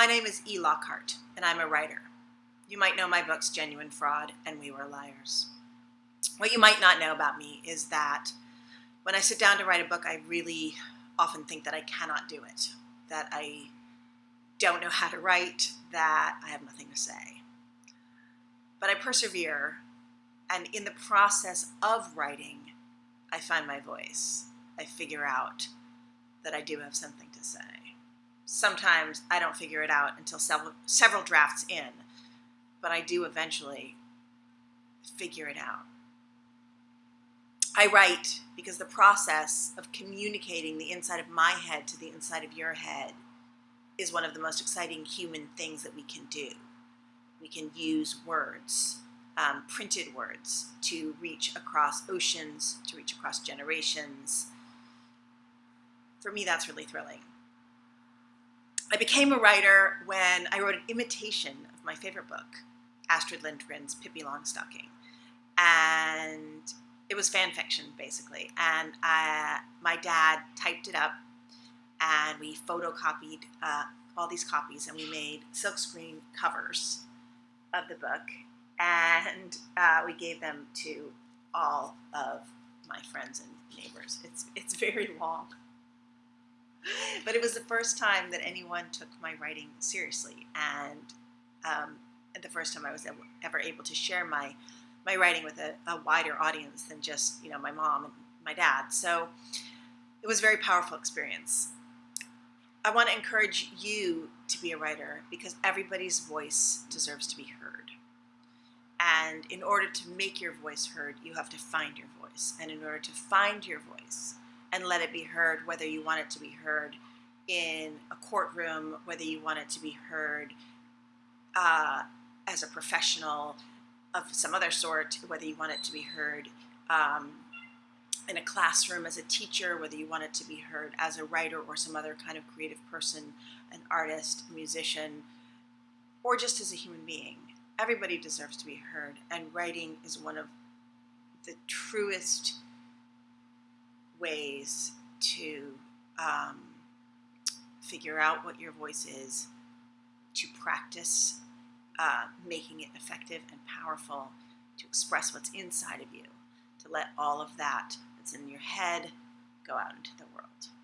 My name is E. Lockhart, and I'm a writer. You might know my books Genuine Fraud and We Were Liars. What you might not know about me is that when I sit down to write a book, I really often think that I cannot do it, that I don't know how to write, that I have nothing to say. But I persevere, and in the process of writing, I find my voice. I figure out that I do have something to say sometimes I don't figure it out until several, several drafts in, but I do eventually figure it out. I write because the process of communicating the inside of my head to the inside of your head is one of the most exciting human things that we can do. We can use words, um, printed words, to reach across oceans, to reach across generations. For me, that's really thrilling. I became a writer when I wrote an imitation of my favorite book, Astrid Lindgren's Pippi Longstocking. And it was fan fiction, basically. And I, my dad typed it up, and we photocopied uh, all these copies, and we made silkscreen covers of the book. And uh, we gave them to all of my friends and neighbors. It's, it's very long but it was the first time that anyone took my writing seriously, and um, the first time I was ever able to share my my writing with a, a, wider audience than just you know my mom and my dad. So it was a very powerful experience. I want to encourage you to be a writer because everybody's voice deserves to be heard. And in order to make your voice heard, you have to find your voice. And in order to find your voice, and let it be heard, whether you want it to be heard in a courtroom, whether you want it to be heard uh, as a professional of some other sort, whether you want it to be heard um, in a classroom as a teacher, whether you want it to be heard as a writer or some other kind of creative person, an artist, a musician, or just as a human being. Everybody deserves to be heard, and writing is one of the truest ways to um, figure out what your voice is, to practice uh, making it effective and powerful, to express what's inside of you, to let all of that that's in your head go out into the world.